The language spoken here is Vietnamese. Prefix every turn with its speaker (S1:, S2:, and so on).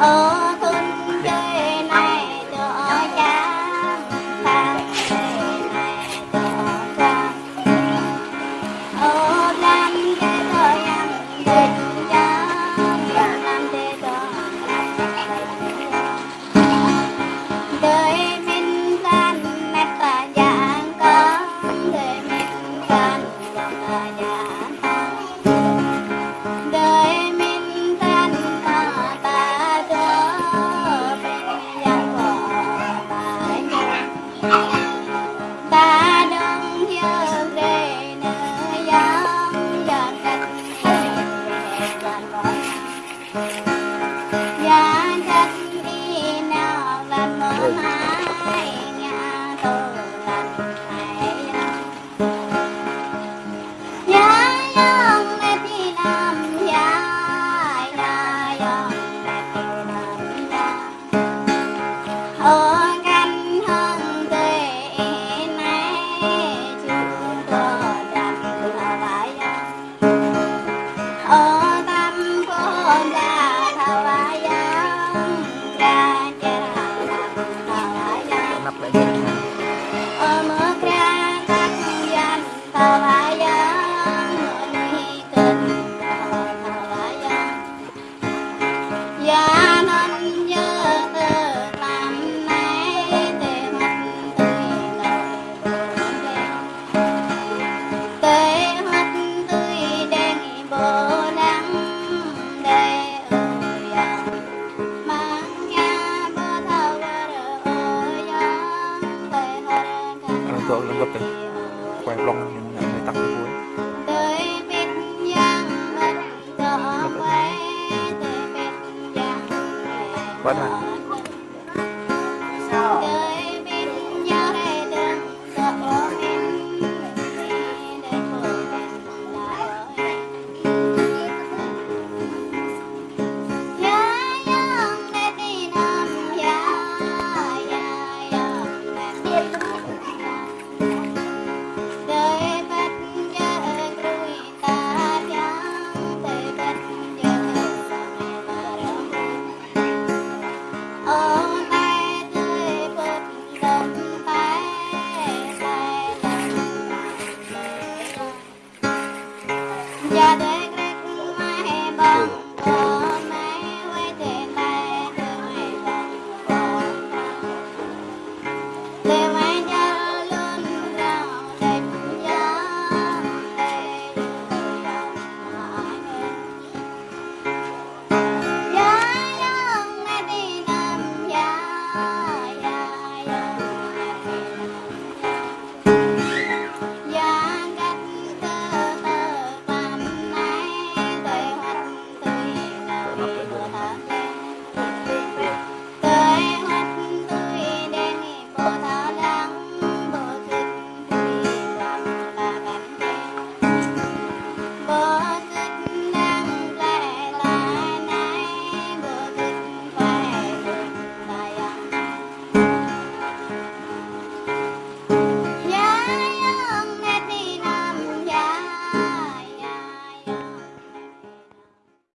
S1: Oh. không gặp đấy quay
S2: vlog nhưng nhận thấy tặng vui.
S1: Bắt đầu Yeah,